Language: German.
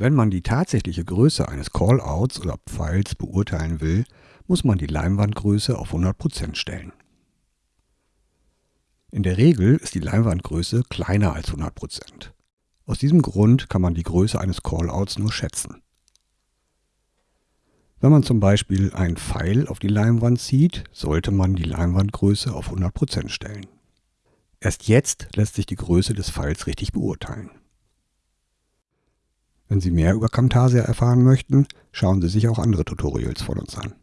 Wenn man die tatsächliche Größe eines Callouts oder Pfeils beurteilen will, muss man die Leinwandgröße auf 100% stellen. In der Regel ist die Leinwandgröße kleiner als 100%. Aus diesem Grund kann man die Größe eines Callouts nur schätzen. Wenn man zum Beispiel einen Pfeil auf die Leinwand zieht, sollte man die Leinwandgröße auf 100% stellen. Erst jetzt lässt sich die Größe des Pfeils richtig beurteilen. Wenn Sie mehr über Camtasia erfahren möchten, schauen Sie sich auch andere Tutorials von uns an.